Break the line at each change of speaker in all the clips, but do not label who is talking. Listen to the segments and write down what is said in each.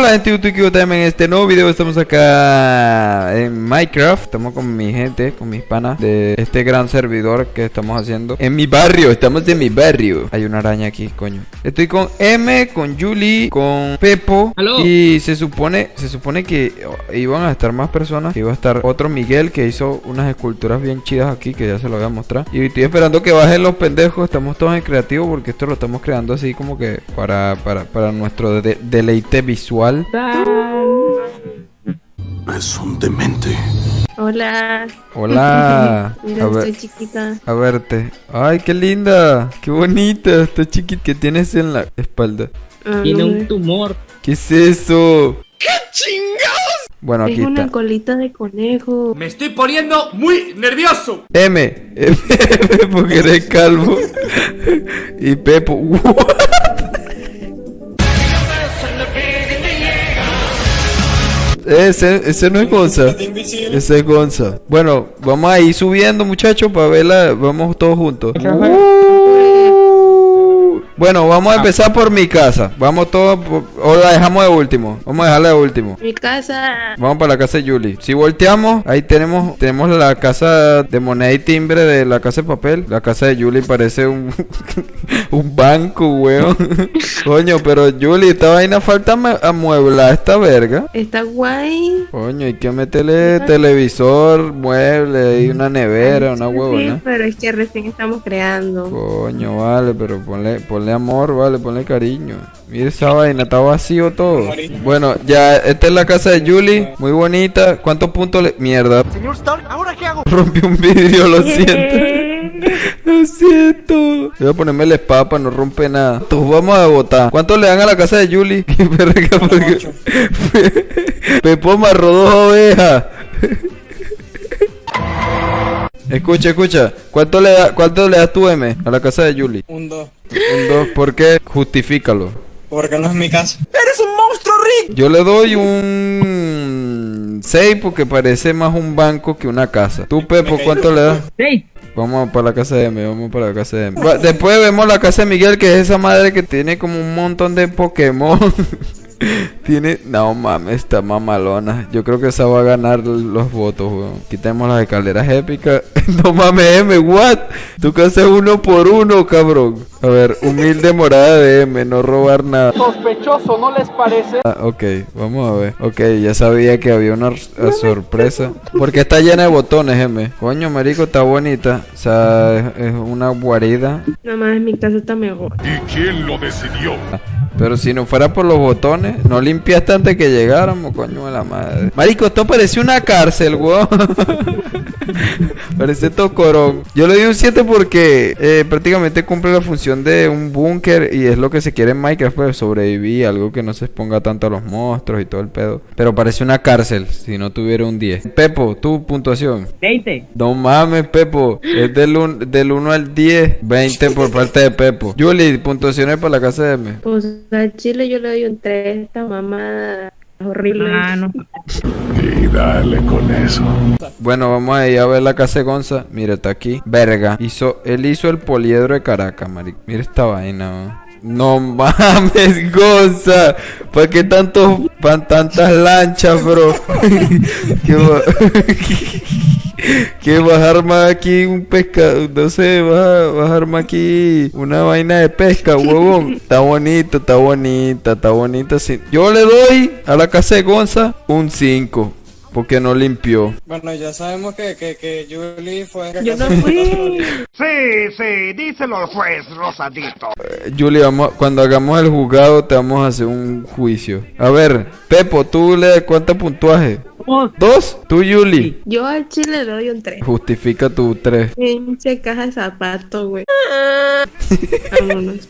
Hola gente de YouTube en este nuevo video. Estamos acá en Minecraft. Estamos con mi gente, con mis panas de este gran servidor que estamos haciendo En mi barrio, estamos en mi barrio. Hay una araña aquí, coño. Estoy con M, con Julie, con Pepo. Y se supone, se supone que iban a estar más personas. Iba a estar otro Miguel que hizo unas esculturas bien chidas aquí Que ya se lo voy a mostrar. Y estoy esperando que bajen los pendejos. Estamos todos en creativo porque esto lo estamos creando así como que Para, para, para nuestro deleite visual
es un demente.
Hola.
Hola.
Mira, estoy chiquita.
A verte. Ay, qué linda. Qué bonita. Está chiquita. ¿Qué tienes en la espalda?
Ah, Tiene un tumor.
¿Qué es eso? ¡Qué
chingados! Bueno, aquí es una colita de conejo.
Me estoy poniendo muy nervioso.
M. M porque eres calvo. y Pepo. Ese, ese no es Gonza. Ese es Gonza. Bueno, vamos a ir subiendo, muchachos, para verla. Vamos todos juntos. Bueno, vamos a empezar por mi casa. Vamos todos, o la dejamos de último. Vamos a dejarla de último.
Mi casa.
Vamos para la casa de Julie. Si volteamos, ahí tenemos tenemos la casa de moneda y timbre de la casa de papel. La casa de Julie parece un, un banco, weón. Coño, pero Julie, esta vaina falta amueblar esta verga.
Está guay.
Coño, hay que meterle televisor, mueble y una nevera, una huevona.
Sí, pero es que recién estamos creando.
Coño, vale, pero ponle, ponle amor, vale, ponle cariño. Mira esa vaina, está vacío todo. Bueno, ya, esta es la casa de Julie, muy bonita. ¿Cuántos puntos le... Mierda. Señor Stark, ¿ahora qué hago? Rompí un vidrio, lo siento. lo siento. Voy a ponerme la espada para no romper nada. Entonces vamos a votar. ¿Cuánto le dan a la casa de Julie? Pepo amarró dos ovejas. Escucha, escucha. ¿Cuánto le, da, ¿Cuánto le das tú, M, a la casa de Julie?
Un 2.
Un 2. ¿Por qué? Justifícalo.
Porque no es mi casa.
¡Eres un monstruo, Rick!
Yo le doy un 6 porque parece más un banco que una casa. ¿Tú, Pepo, cuánto le das?
6.
Vamos para la casa de M, vamos para la casa de M. Después vemos la casa de Miguel, que es esa madre que tiene como un montón de Pokémon. Tiene. No mames, está mamalona. Yo creo que esa va a ganar los votos, weón. Quitemos las escaleras épicas. no mames, M, what? Tú que haces uno por uno, cabrón. A ver, humilde morada de M, no robar nada.
Sospechoso, ¿no les parece?
Ah, ok, vamos a ver. Ok, ya sabía que había una sorpresa. Porque está llena de botones, M. Coño, marico, está bonita. O sea, es, una guarida.
No mames, mi casa está mejor.
¿Y quién lo decidió?
Ah. Pero si no fuera por los botones, no limpiaste antes que llegáramos, coño de la madre. Marico, esto parece una cárcel, weón. parece tocorón. Yo le doy un 7 porque eh, prácticamente cumple la función de un búnker y es lo que se quiere en Minecraft, pues sobrevivir, algo que no se exponga tanto a los monstruos y todo el pedo. Pero parece una cárcel si no tuviera un 10. Pepo, tu puntuación.
20.
No mames, Pepo. Es del, 1 al 10. 20 por parte de Pepo. Julie, puntuaciones para la casa de M.
Pues a Chile yo le doy un 3. Esta mamá horrible. Ah, no.
Y dale con eso.
Bueno, vamos a ir a ver la casa de Gonza. Mira, está aquí. Verga. Hizo, él hizo el poliedro de Caracas, marico. Mira esta vaina, no mames, Gonza. ¿Por qué tantos, tantas lanchas, bro? ¿Qué que bajar más aquí un pescado, no sé, bajar más aquí una vaina de pesca, huevón. Está bonito, está bonita, está bonita. Sí. Yo le doy a la casa de Gonza un 5. Porque no limpió.
Bueno, ya sabemos que, que, que Julie fue...
Yo no fui.
sí, sí, díselo al juez, Rosadito.
Eh, Julie, vamos, cuando hagamos el juzgado te vamos a hacer un juicio. A ver, Pepo, ¿tú le das cuánto puntuaje? Dos. ¿Tú, Julie?
Yo al chile le doy un 3.
Justifica tu 3.
Pinche caja de zapatos, güey. Vámonos.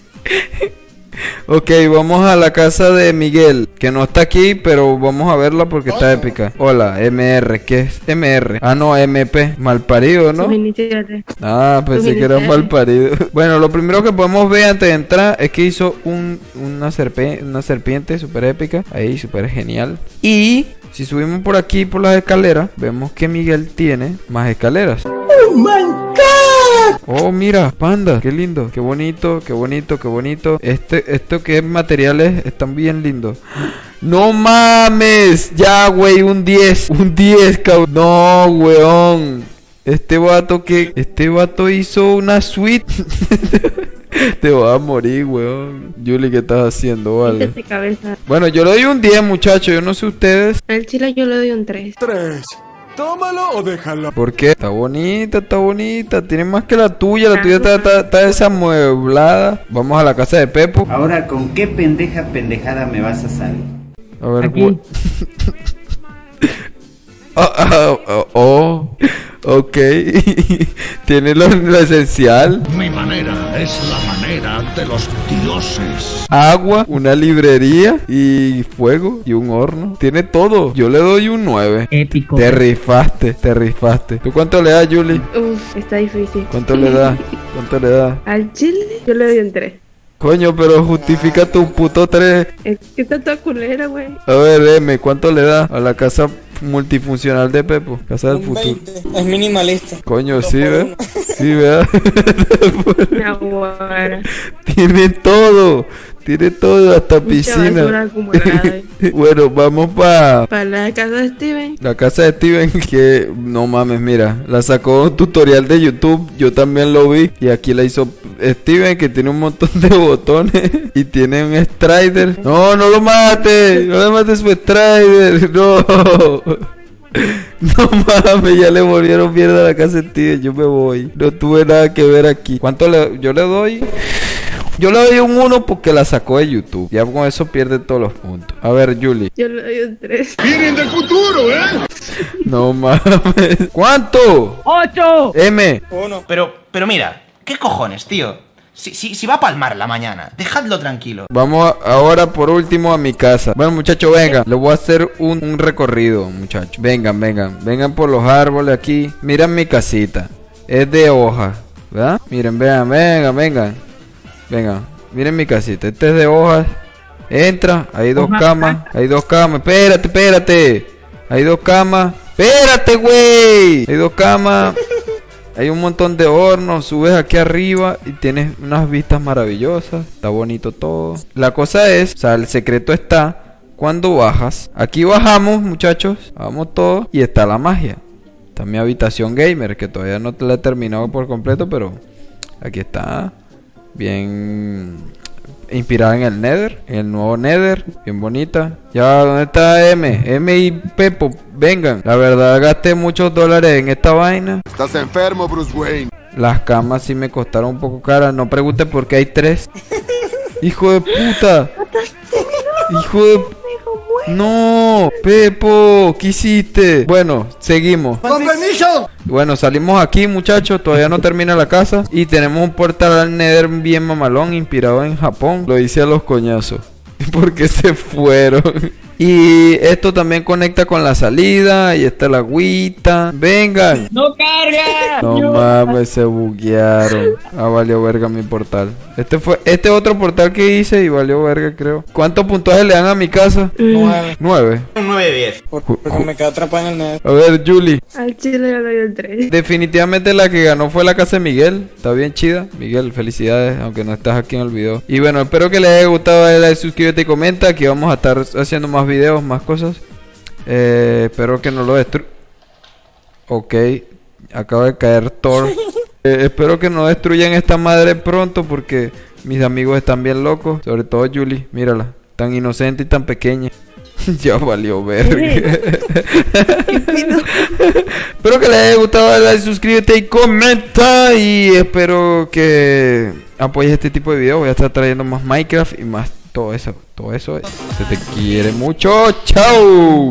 Ok, vamos a la casa de Miguel, que no está aquí, pero vamos a verla porque está épica. Hola, MR, ¿qué es MR? Ah, no, MP, malparido, ¿no? Ah, pensé que era malparido. Bueno, lo primero que podemos ver antes de entrar es que hizo un, una, serpiente, una serpiente súper épica, ahí, súper genial. Y si subimos por aquí, por las escaleras, vemos que Miguel tiene más escaleras. ¡Oh, my Oh, mira, panda, qué lindo, qué bonito, qué bonito, qué bonito. Este, esto que es materiales están bien lindos. No mames. Ya, güey, un 10. Un 10, cabrón. No, weón. Este vato que... Este vato hizo una suite. Te vas a morir, weón. Julie, ¿qué estás haciendo, vale? Bueno, yo le doy un 10, muchachos. Yo no sé ustedes.
Al chile yo le doy un 3.
Tómalo o déjalo.
¿Por qué? Está bonita, está bonita. Tiene más que la tuya. La tuya está, está, está desamueblada. Vamos a la casa de Pepo.
Ahora, ¿con qué pendeja pendejada me vas a salir?
A ver,
Aquí.
Ah, ah, ah, oh, ok. Tiene lo, lo esencial.
Mi manera es la manera de los dioses.
Agua, una librería y fuego y un horno. Tiene todo. Yo le doy un 9.
Épico.
Te rifaste, te rifaste. ¿Tú cuánto le das, Julie?
Uf, está difícil.
¿Cuánto le das? ¿Cuánto le das?
Al chile yo le doy un 3.
Coño, pero justifica tu puto 3.
Es que está toda culera, güey.
A ver, M, ¿cuánto le das a la casa multifuncional de Pepo? Casa del
Un
futuro.
20. Es minimalista.
Coño, sí, ¿ves? Sí, ¿verdad? Tiene todo. Tiene todo, hasta piscina. bueno, vamos para
Para la casa de Steven.
la casa de Steven. Que no mames, mira, la sacó un tutorial de YouTube. Yo también lo vi. Y aquí la hizo Steven, que tiene un montón de botones. Y tiene un Strider. No, no lo mates. No le mates su Strider. No. No mames, ya le volvieron mierda a la casa de Steven. Yo me voy. No tuve nada que ver aquí. ¿Cuánto le, yo le doy? Yo le doy un 1 porque la sacó de YouTube. Ya con eso pierde todos los puntos. A ver, Julie.
Yo le doy un 3.
Vienen del futuro, ¿eh?
No mames. ¿Cuánto?
¡Ocho!
M.
Uno.
Pero, pero mira, ¿qué cojones, tío? Si, si, si va a palmar la mañana, dejadlo tranquilo.
Vamos a- ahora por último a mi casa. Bueno, muchachos, vengan. Les voy a hacer un, un recorrido, muchachos. Vengan, vengan. Vengan por los árboles aquí. Miren mi casita. Es de hojas, ¿verdad? Miren, vean, vengan, vengan. Vengan. Miren mi casita. Este es de hojas. Entra. Hay dos camas. Hay dos camas. Espérate, espérate. Hay dos camas. Espérate, güey. Hay dos camas. Hay un montón de hornos, subes aquí arriba y tienes unas vistas maravillosas, está bonito todo. La cosa es, o sea, el secreto está cuando bajas. Aquí bajamos, muchachos, vamos todos y está la magia. Está mi habitación gamer, que todavía no te la he terminado por completo, pero aquí está. Bien inspirada en el Nether, en el nuevo Nether, bien bonita. Ya, ¿dónde está M? M y Pepo, vengan. La verdad, gasté muchos dólares en esta vaina.
Estás enfermo, Bruce Wayne.
Las camas sí me costaron un poco caras. No pregunte por qué hay tres. Hijo de puta. Hijo de... No, Pepo, ¿qué hiciste? Bueno, seguimos.
¡Con permiso!
Bueno, salimos aquí, muchachos. Todavía no termina la casa. Y tenemos un portal al Nether bien mamalón, inspirado en Japón. Lo hice a los coñazos. Porque se fueron. Y esto también conecta con la salida. Y está la agüita. Vengan.
¡No carga!
No mames, se buguearon. Ah, valió verga mi portal. Este fue, este otro portal que hice y valió verga, creo. ¿Cuántos puntajes le dan a mi casa?
Nueve.
Nueve.
9 de 10.
Por- Porque me quedé atrapado en el net.
A ver, Julie.
Al chile le doy un 3.
Definitivamente la que ganó fue la casa de Miguel. Está bien chida. Miguel, felicidades, aunque no estás aquí en el video. Y bueno, espero que les haya gustado. Dale like, suscríbete y comenta. Aquí vamos a estar haciendo más videos, más cosas. Eh, espero que no lo destru... Ok, acaba de caer Thor. Eh, espero que no destruyan esta madre pronto porque mis amigos están bien locos. Sobre todo Julie, mírala. Tan inocente y tan pequeña. ya valió verga. espero que les haya gustado. Dale like, suscríbete y comenta. Y espero que apoyes este tipo de videos. Voy a estar trayendo más Minecraft y más todo eso, todo eso. Se te quiere mucho. ¡Chao!